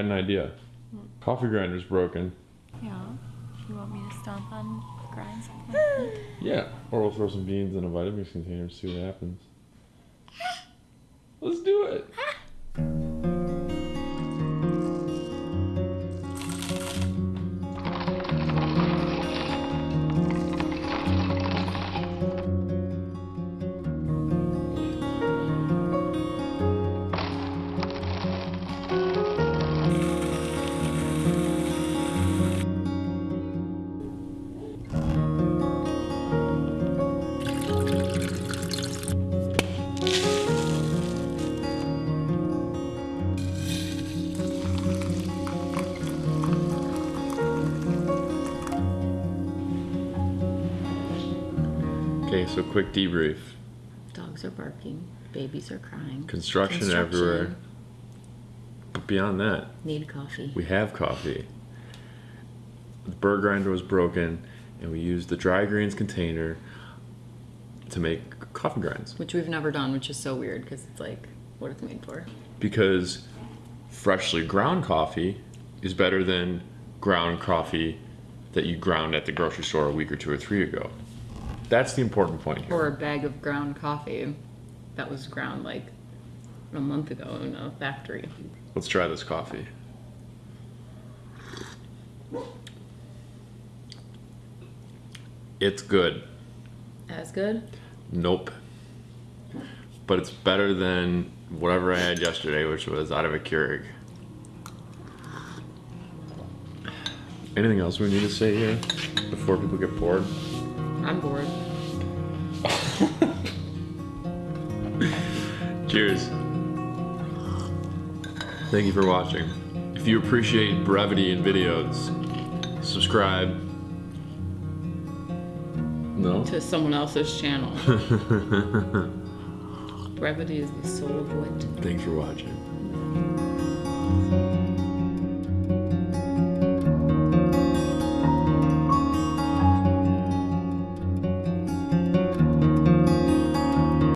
had an idea. Coffee grinder's broken. Yeah. You want me to stomp on, grind something? Yeah. Or we'll throw some beans in a Vitamix container and see what happens. Let's do it. Okay, so quick debrief. Dogs are barking. Babies are crying. Construction, everywhere. But beyond that, Need coffee. we have coffee. The burr grinder was broken, and we used the dry grains container to make coffee grinds. Which we've never done, which is so weird because it's like what it's made for. Because freshly ground coffee is better than ground coffee that you ground at the grocery store a week or two or three ago. That's the important point here. Or a bag of ground coffee that was ground like a month ago in a factory. Let's try this coffee. It's good. As good? Nope. But it's better than whatever I had yesterday, which was out of a Keurig. Anything else we need to say here before people get bored? I'm mm. bored. Cheers. Thank you for watching. If you appreciate brevity in videos, subscribe. No? To someone else's channel. Brevity is the soul of wit. Thanks for watching.